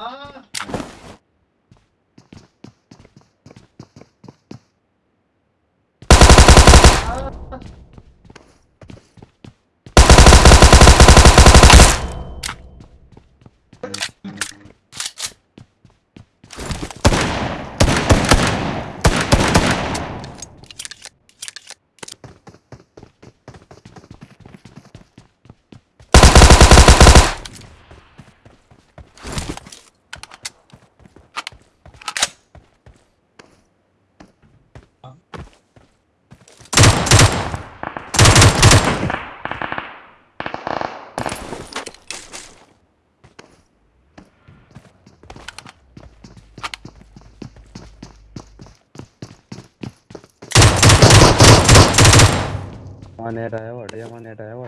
아. 아. मानेटा है वट या मानेटा है वट